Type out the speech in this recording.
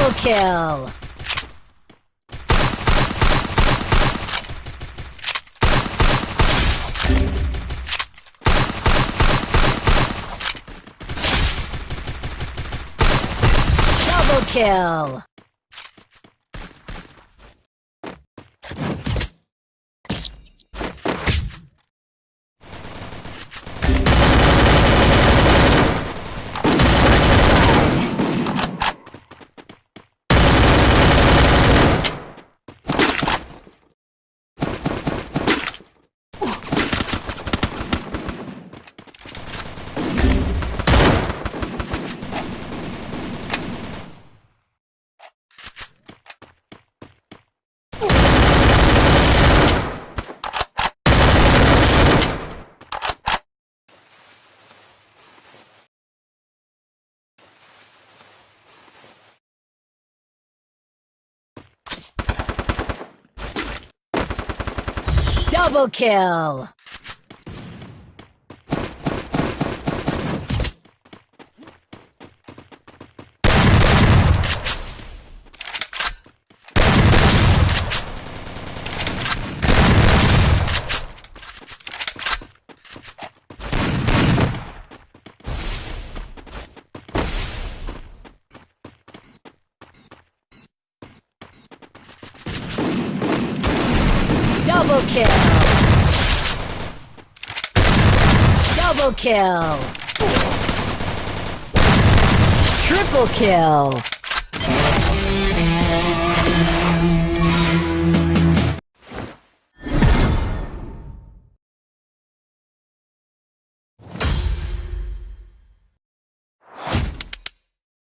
Double kill! Double kill! Double kill! Double kill! Double kill! Triple kill!